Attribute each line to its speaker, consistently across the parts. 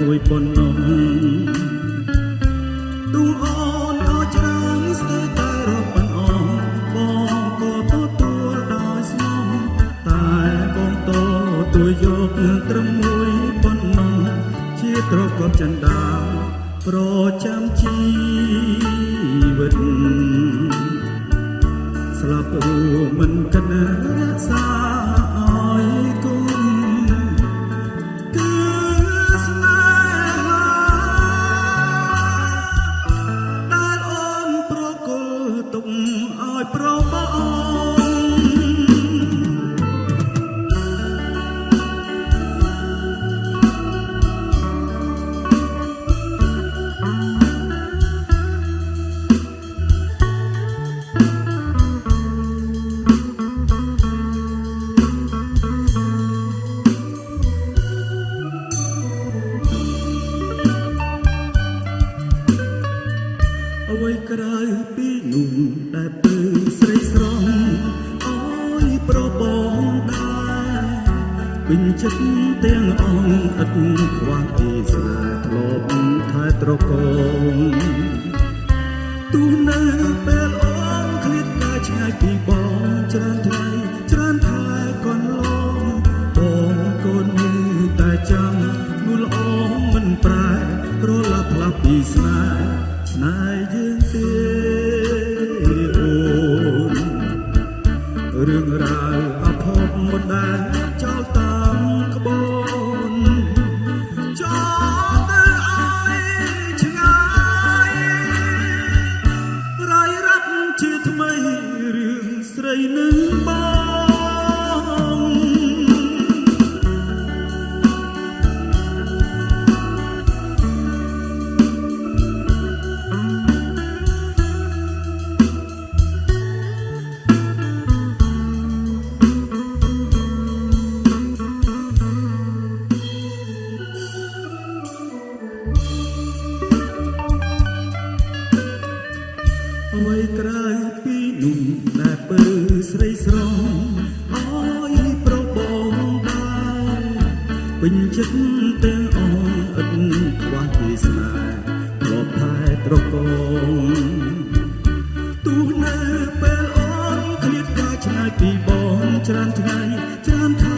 Speaker 1: មួយប៉ុណ្ណោះទូលអូនអោច្រើនស្ទើរតែរាប់ប៉ុណ្អងបងក៏ទទួលដោយស្មោះតែបងតទួយកត្រឹមមួយប៉ុណ្ណោះជាត្រកប់ចិនដាប្រចាំជីវិតស្លាប់រួមមិនគិតរក្សា ក្រៅពីនោះដែលពើស្រីស្រស់អើយប្របងដែរពេញចិត្តទាំងអង្គឥតខ្វះពីស្នេហ៍ធ្លាប់ថែត្រកងទូនៅពេលអូនឃ្លាតកាឆ្ងាយពីបងច្រើនថ្ងៃច្រើនខែកន្លងបងកូនមានតែចាំនួលអងមិនប្រែរលាប់ផ្លាស់ពីស្នេហ៍ ស្នេហ៍យើងទេអូនរឿងរ៉ាវអភ័ព្វមិនដែលចោលតាមក្បូ អ្វីក្រៅពីនោះដែលពើស្រីស្រស់អើយប្របងដែរពេញចិត្តទាំងអងឥតខ្វះពីស្នេហ៍ធ្លាប់ថែត្រកងទូនៅពេលអូនឃ្លាតកាឆ្ងាយពីបងច្រើនថ្ងៃច្រើនខែក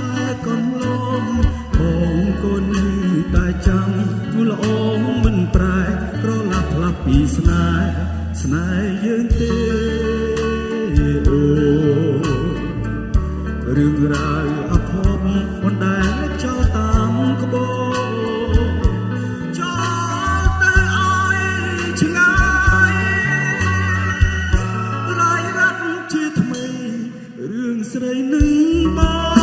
Speaker 1: ពីស្នេហ៍ស្នេហ៍យើងទេអូរឿងរ៉ាវអភ័ព្វមិនដែលចោលតាមក្បូរចោលទៅឲ្យឆ្ងាយរាយរាប់ជាថ្មីរឿងស្រីនឹង